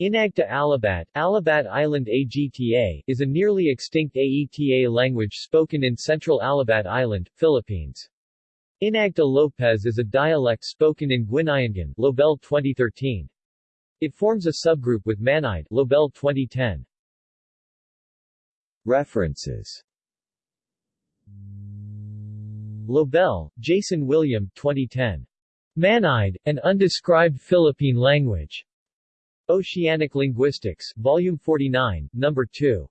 Inagta Alabat, Alabat Island AGTA, is a nearly extinct AETA language spoken in central Alabat Island, Philippines. Inagta Lopez is a dialect spoken in Guinayangan, Lobel 2013. It forms a subgroup with Manide, Lobel 2010. References Lobel, Jason William 2010. Manide, an undescribed Philippine language. Oceanic Linguistics, Volume 49, Number 2.